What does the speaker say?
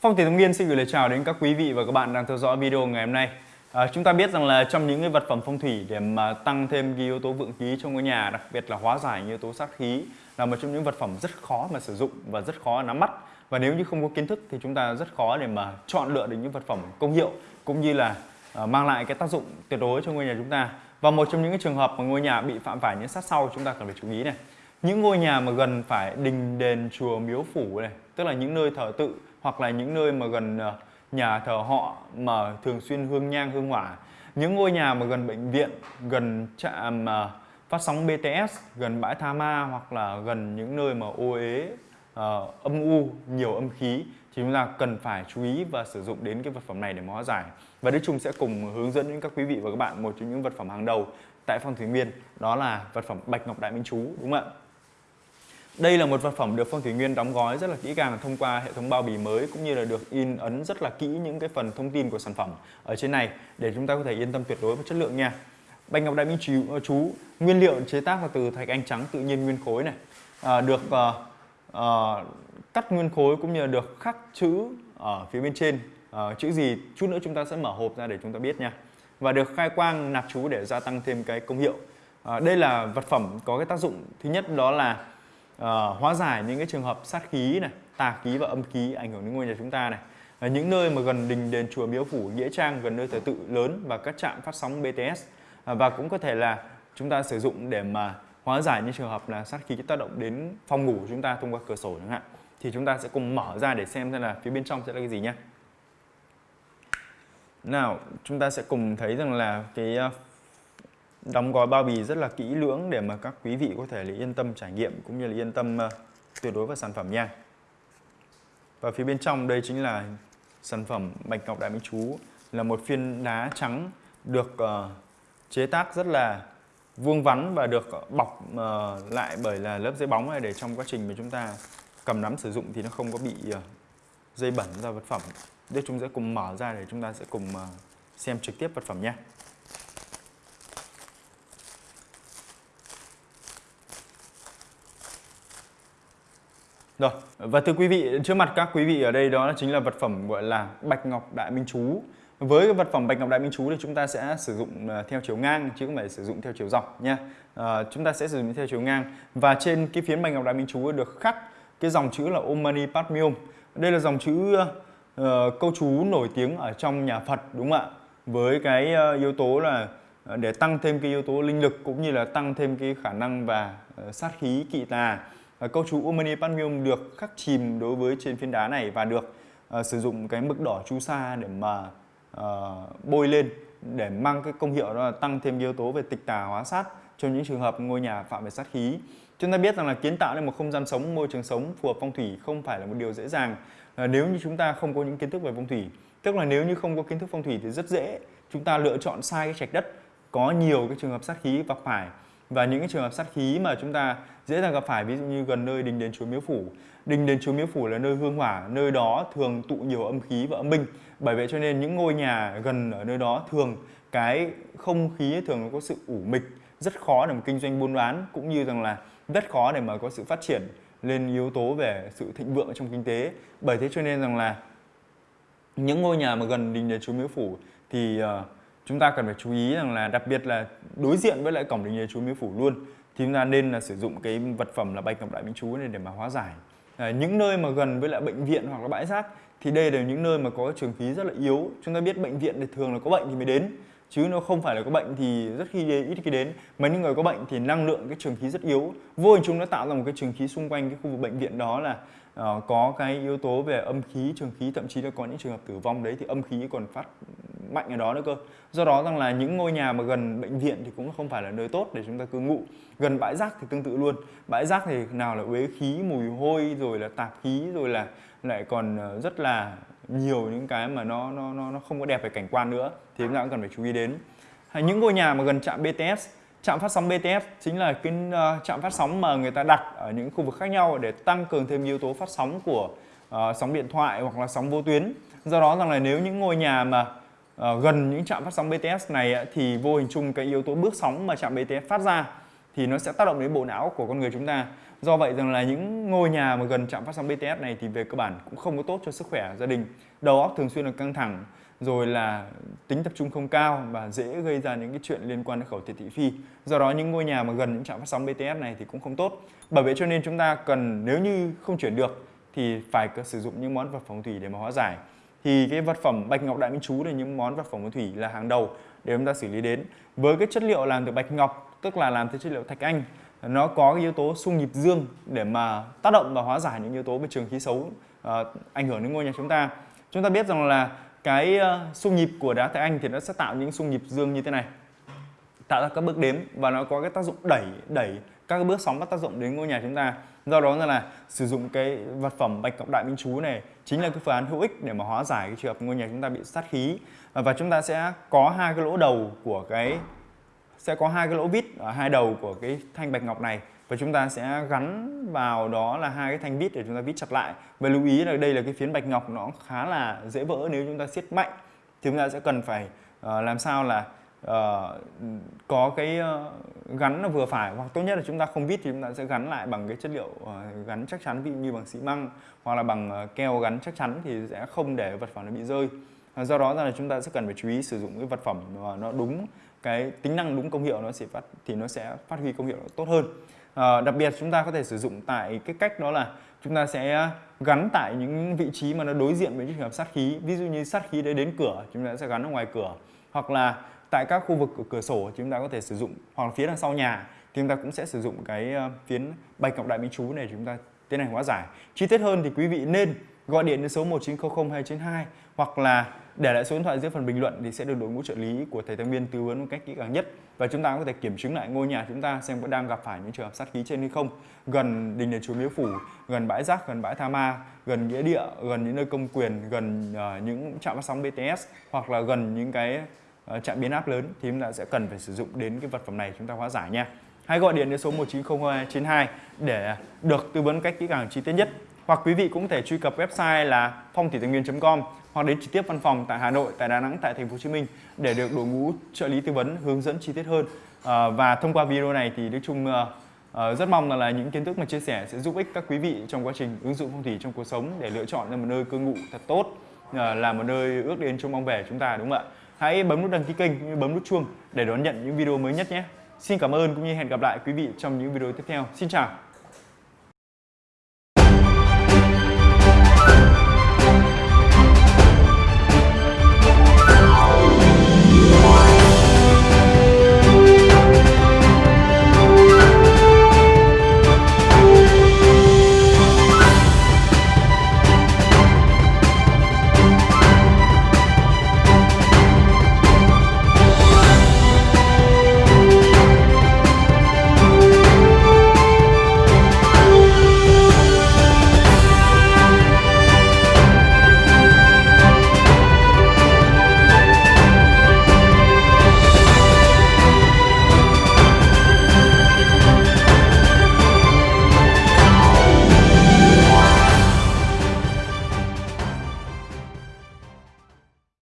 Phong Thủy Thông Nghiên xin gửi lời chào đến các quý vị và các bạn đang theo dõi video ngày hôm nay. À, chúng ta biết rằng là trong những cái vật phẩm phong thủy để mà tăng thêm cái yếu tố vượng khí trong ngôi nhà, đặc biệt là hóa giải những yếu tố sát khí là một trong những vật phẩm rất khó mà sử dụng và rất khó nắm bắt. Và nếu như không có kiến thức thì chúng ta rất khó để mà chọn lựa được những vật phẩm công hiệu cũng như là à, mang lại cái tác dụng tuyệt đối cho ngôi nhà chúng ta. Và một trong những cái trường hợp mà ngôi nhà bị phạm phải những sát sau chúng ta cần phải chú ý này. Những ngôi nhà mà gần phải đình đền chùa miếu phủ này, tức là những nơi thờ tự hoặc là những nơi mà gần ờ, nhà thờ họ mà thường xuyên hương nhang hương hỏa. Những ngôi nhà mà gần bệnh viện gần trạm ờ, phát sóng BTS gần bãi tha ma hoặc là gần những nơi mà ô ế uh, ờ, âm u nhiều âm khí thì chúng ta cần phải chú ý và sử dụng đến cái vật phẩm này để hóa giải. Và Đức Trung sẽ cùng hướng dẫn đến các quý vị và các bạn một trong những vật phẩm hàng đầu tại phong thủy nguyên đó là vật phẩm bạch ngọc đại minh chú đúng không ạ? Đây là một vật phẩm được Phong Thủy Nguyên đóng gói rất là kỹ càng thông qua hệ thống bao bì mới cũng như là được in ấn rất là kỹ những cái phần thông tin của sản phẩm ở trên này để chúng ta có thể yên tâm tuyệt đối về chất lượng nha. Bạch ngọc đại minh chú, ờ, chú nguyên liệu chế tác là từ thạch anh trắng tự nhiên nguyên khối này, à, được à, à, cắt nguyên khối cũng như là được khắc chữ ở phía bên trên. à, chữ gì chút nữa chúng ta sẽ mở hộp ra để chúng ta biết nha. Và được khai quang nạp chú để gia tăng thêm cái công hiệu. À, đây là vật phẩm có cái tác dụng thứ nhất đó là uh, hóa giải những cái trường hợp sát khí này, tà khí và âm khí ảnh hưởng đến ngôi nhà chúng ta này. Ở những nơi mà gần đình đền chùa miếu phủ nghĩa trang gần nơi thờ tự lớn và các trạm phát sóng BTS ờ, và cũng có thể là chúng ta sử dụng để mà hóa giải những trường hợp là sát khí tác động đến phòng ngủ của chúng ta thông qua cửa sổ chẳng hạn. Thì chúng ta sẽ cùng mở ra để xem xem là phía bên trong sẽ là cái gì nhé nào chúng ta sẽ cùng thấy rằng là cái ờ, đóng gói bao bì rất là kỹ lưỡng để mà các quý vị có thể là yên tâm trải nghiệm cũng như là yên tâm uh, tuyệt đối vào sản phẩm nha. Và phía bên trong đây chính là sản phẩm Bạch Ngọc Đại Minh Chú là một phiên đá trắng được uh, chế tác rất là vuông vắn và được bọc uh, lại bởi là lớp giấy bóng này để trong quá trình mà chúng ta cầm nắm sử dụng thì nó không có bị uh, dây bẩn ra vật phẩm. Đây chúng sẽ cùng mở ra để chúng ta sẽ cùng uh, xem trực tiếp vật phẩm nhé. Rồi, và thưa quý vị, trước mặt các quý vị ở đây đó chính là vật phẩm gọi là Bạch Ngọc Đại Minh Chú. Với cái vật phẩm Bạch Ngọc Đại Minh Chú thì chúng ta sẽ sử dụng à, theo chiều ngang chứ không phải sử dụng theo chiều dọc nha. À, chúng ta sẽ sử dụng theo chiều ngang và trên cái phiến Bạch Ngọc Đại Minh Chú được khắc cái dòng chữ là Om Mani Padme Đây là dòng chữ uh, câu chú nổi tiếng ở trong nhà Phật đúng không ạ? Với cái uh, yếu tố là ờ, để tăng thêm cái yếu tố linh lực cũng như là tăng thêm cái khả năng và uh, sát khí kỵ tà uh, Ờ, câu chú Omani Padmium được khắc chìm đối với trên phiến đá này và được uh, sử dụng cái mực đỏ chu sa để mà uh, bôi lên để mang cái công hiệu đó là tăng thêm yếu tố về tịch tà hóa sát cho những trường hợp ngôi nhà phạm về sát khí. Chúng ta biết rằng là kiến tạo nên một không gian sống, môi trường sống phù hợp phong thủy không phải là một điều dễ dàng à, nếu như chúng ta không có những kiến thức về phong thủy. Tức là nếu như không có kiến thức phong thủy thì rất dễ chúng ta lựa chọn sai cái trạch đất có nhiều cái trường hợp sát khí và phải và những cái trường hợp sát khí mà chúng ta dễ dàng gặp phải ví dụ như gần nơi đình đền chùa miếu phủ. Đình đền chùa miếu phủ là nơi hương hỏa nơi đó thường tụ nhiều âm khí và âm binh. Bởi vậy cho nên những ngôi nhà gần ở nơi đó thường cái không khí thường có sự ủ mịch rất khó để mà kinh doanh buôn bán cũng như rằng là rất khó để mà có sự phát triển lên yếu tố về sự thịnh vượng trong kinh tế. Bởi thế cho nên rằng là những ngôi nhà mà gần đình đền chùa miếu phủ thì uh, chúng ta cần phải chú ý rằng là đặc biệt là đối diện với lại cổng đình đền chú miếu phủ luôn thì chúng ta nên là sử dụng cái vật phẩm là bạch ngọc đại minh chú này để mà hóa giải. À, những nơi mà gần với lại bệnh viện hoặc là bãi rác thì đây là những nơi mà có trường khí rất là yếu. Chúng ta biết bệnh viện thì thường là có bệnh thì mới đến chứ nó không phải là có bệnh thì rất khi đến, ít khi đến. Mà những người có bệnh thì năng lượng cái trường khí rất yếu. Vô hình chung nó tạo ra một cái trường khí xung quanh cái khu vực bệnh viện đó là uh, có cái yếu tố về âm khí trường khí thậm chí là có những trường hợp tử vong. Đấy thì âm khí còn phát mạnh ở đó nữa cơ. Do đó rằng là những ngôi nhà mà gần bệnh viện thì cũng không phải là nơi tốt để chúng ta cư ngụ. Gần bãi rác thì tương tự luôn. Bãi rác thì nào là uế khí mùi hôi rồi là tạp khí rồi là lại còn ờ, rất là nhiều những cái mà nó nó nó nó không có đẹp về cảnh quan nữa thì chúng ta cũng cần phải chú ý đến. Hay những ngôi nhà mà gần trạm BTS trạm phát sóng BTS chính là cái uh, trạm phát sóng mà người ta đặt ở những khu vực khác nhau để tăng cường thêm yếu tố phát sóng của uh, sóng điện thoại hoặc là sóng vô tuyến. Do đó rằng là nếu những ngôi nhà mà Ờ, gần những trạm phát sóng BTS này thì vô hình chung cái yếu tố bước sóng mà trạm BTS phát ra thì nó sẽ tác động đến bộ não của con người chúng ta. Do vậy rằng là những ngôi nhà mà gần trạm phát sóng BTS này thì về cơ bản cũng không có tốt cho sức khỏe gia đình. Đầu óc thường xuyên là căng thẳng, rồi là tính tập trung không cao và dễ gây ra những cái chuyện liên quan đến khẩu thiệt thị phi. Do đó những ngôi nhà mà gần những trạm phát sóng BTS này thì cũng không tốt. Bởi vậy cho nên chúng ta cần nếu như không chuyển được thì phải sử dụng những món vật phòng thủy để mà hóa giải thì cái vật phẩm bạch ngọc đại minh chú là những món vật phẩm thủy là hàng đầu để chúng ta xử lý đến. Với cái chất liệu làm từ bạch ngọc tức là làm từ chất liệu thạch anh nó có cái yếu tố xung nhịp dương để mà tác động và hóa giải những yếu tố về trường khí xấu uh, ảnh hưởng đến ngôi nhà chúng ta. Chúng ta biết rằng là cái uh, xung nhịp của đá thạch anh thì nó sẽ tạo những xung nhịp dương như thế này. Tạo ra các bước đếm và nó có cái tác dụng đẩy đẩy các bước sóng có tác dụng đến ngôi nhà chúng ta. Do đó là sử dụng cái vật phẩm bạch ngọc đại minh chú này chính là cái phương án hữu ích để mà hóa giải cái trường hợp ngôi nhà chúng ta bị sát khí. À, và chúng ta sẽ có hai cái lỗ đầu của cái, sẽ có hai cái lỗ vít ở hai đầu của cái thanh bạch ngọc này và chúng ta sẽ gắn vào đó là hai cái thanh vít để chúng ta vít chặt lại. Và lưu ý là đây là cái phiến bạch ngọc nó khá là dễ vỡ nếu chúng ta siết mạnh. Thì chúng ta sẽ cần phải ờ, làm sao là uh, có cái uh, gắn nó vừa phải hoặc tốt nhất là chúng ta không vít thì chúng ta sẽ gắn lại bằng cái chất liệu uh, gắn chắc chắn ví dụ như bằng xi măng hoặc là bằng uh, keo gắn chắc chắn thì sẽ không để vật phẩm nó bị rơi. Do đó là chúng ta sẽ cần phải chú ý sử dụng cái vật phẩm nó đúng cái tính năng đúng công hiệu nó sẽ phát thì nó sẽ phát huy công hiệu tốt hơn. Uh, đặc biệt chúng ta có thể sử dụng tại cái cách đó là chúng ta sẽ gắn tại những vị trí mà nó đối diện với trường hợp sát khí. Ví dụ như sát khí đấy đến cửa chúng ta sẽ gắn ở ngoài cửa. Hoặc là tại các khu vực cửa sổ chúng ta có thể sử dụng hoặc là phía đằng sau nhà thì chúng ta cũng sẽ sử dụng cái ờ, phiến bạch ngọc đại minh chú này chúng ta tiến hành hóa giải. Chi tiết hơn thì quý vị nên gọi điện đến số 1900 292 hoặc là để lại số điện thoại dưới phần bình luận thì sẽ được đội ngũ trợ lý của thầy Tăng Viên tư vấn một cách kỹ càng nhất. Và chúng ta có thể kiểm chứng lại ngôi nhà chúng ta xem có đang gặp phải những trường hợp sát khí trên hay không. Gần đình đền chùa miếu phủ gần bãi rác gần bãi tha ma gần nghĩa địa gần những nơi công quyền gần uh, những trạm phát sóng BTS hoặc là gần những cái Ờ, trạm biến áp lớn thì chúng ta sẽ cần phải sử dụng đến cái vật phẩm này chúng ta hóa giải nha hãy gọi điện đến số 190292 để được tư vấn cách kỹ càng chi tiết nhất hoặc quý vị cũng thể truy cập website là phong thủy tài nguyên.com hoặc đến trực tiếp văn phòng tại Hà Nội, tại Đà Nẵng, tại Thành phố Hồ Chí Minh để được đội ngũ trợ lý tư vấn hướng dẫn chi tiết hơn. À, và thông qua video này thì nói chung Uh, rất mong là, là những kiến thức mà chia sẻ sẽ giúp ích các quý vị trong quá trình ứng dụng phong thủy trong cuộc sống để lựa chọn ra một nơi cư ngụ thật tốt, uh, là một nơi ước đến trong mong về chúng ta đúng không ạ? Hãy bấm nút đăng ký kênh, bấm nút chuông để đón nhận những video mới nhất nhé. Xin cảm ơn cũng như hẹn gặp lại quý vị trong những video tiếp theo. Xin chào.